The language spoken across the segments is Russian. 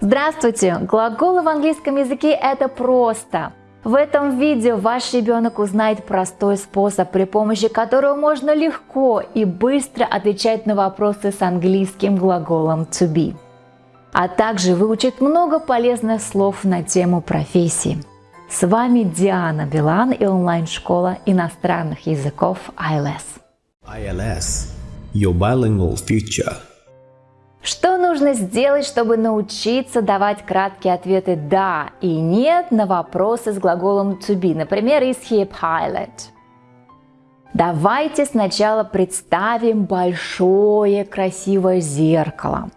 Здравствуйте! Глаголы в английском языке – это просто. В этом видео ваш ребенок узнает простой способ, при помощи которого можно легко и быстро отвечать на вопросы с английским глаголом to be. А также выучит много полезных слов на тему профессии. С вами Диана Билан и онлайн-школа иностранных языков ILS. ILS – Your Bilingual Future – что нужно сделать, чтобы научиться давать краткие ответы «да» и «нет» на вопросы с глаголом to be, например, is he a pilot? Давайте сначала представим большое красивое зеркало.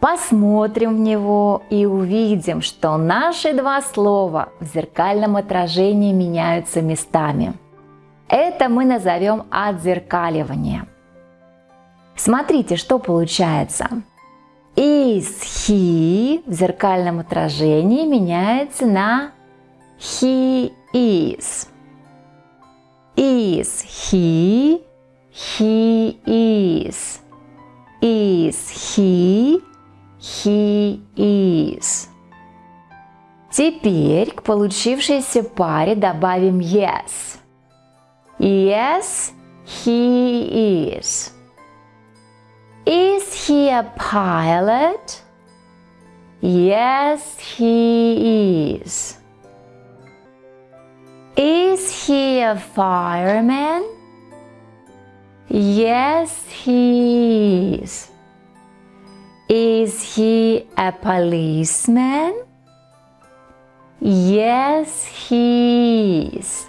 Посмотрим в него и увидим, что наши два слова в зеркальном отражении меняются местами. Это мы назовем отзеркаливание. Смотрите, что получается. Is he в зеркальном отражении меняется на he is. Is he, he is. Is he, he is. Теперь к получившейся паре добавим yes. Yes, he is. Is he a pilot? Yes, he is. Is he a fireman? Yes, he is. Is he a policeman? Yes, he is.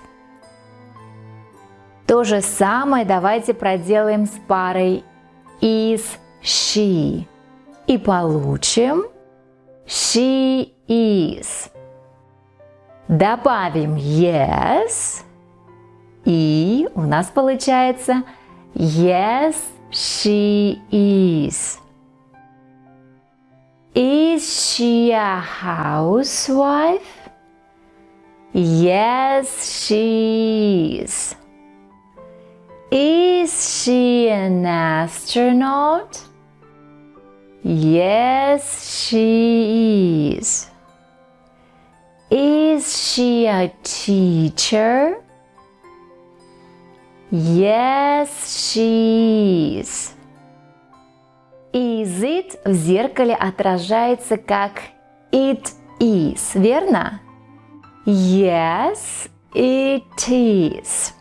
То же самое давайте проделаем с парой is she. И получим she is. Добавим yes. И у нас получается yes, she is. Is she a housewife? Yes, she is. Is she an astronaut? Yes, she is. Is she a teacher? Yes, she is. Is it в зеркале отражается как it is, верно? Yes, it is.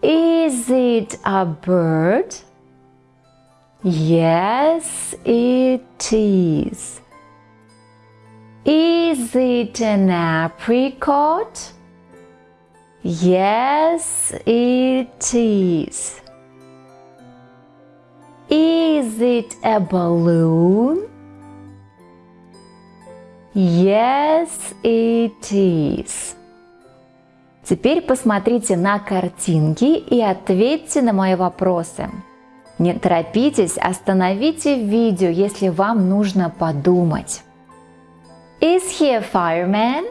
Is it a bird? Yes, it is. Is it an apricot? Yes, it is. Is it a balloon? Yes, it is. Теперь посмотрите на картинки и ответьте на мои вопросы. Не торопитесь, остановите видео, если вам нужно подумать. Is he a fireman?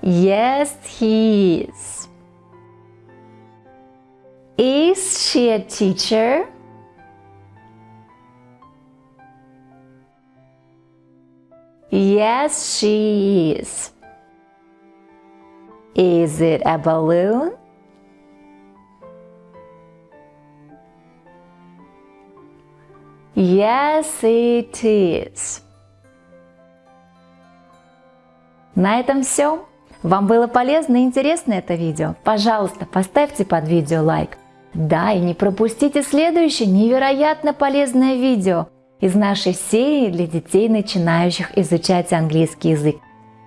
Yes, he is. Is she a teacher? Yes, she is. Is it a balloon? Yes, it is. На этом все. Вам было полезно и интересно это видео? Пожалуйста, поставьте под видео лайк. Да, и не пропустите следующее невероятно полезное видео – из нашей серии для детей, начинающих изучать английский язык.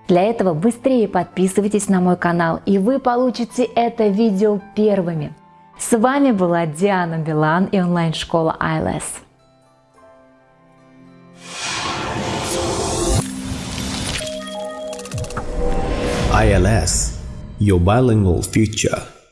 Для этого быстрее подписывайтесь на мой канал, и вы получите это видео первыми. С вами была Диана Билан и онлайн-школа ILS. ILS – Your Bilingual Future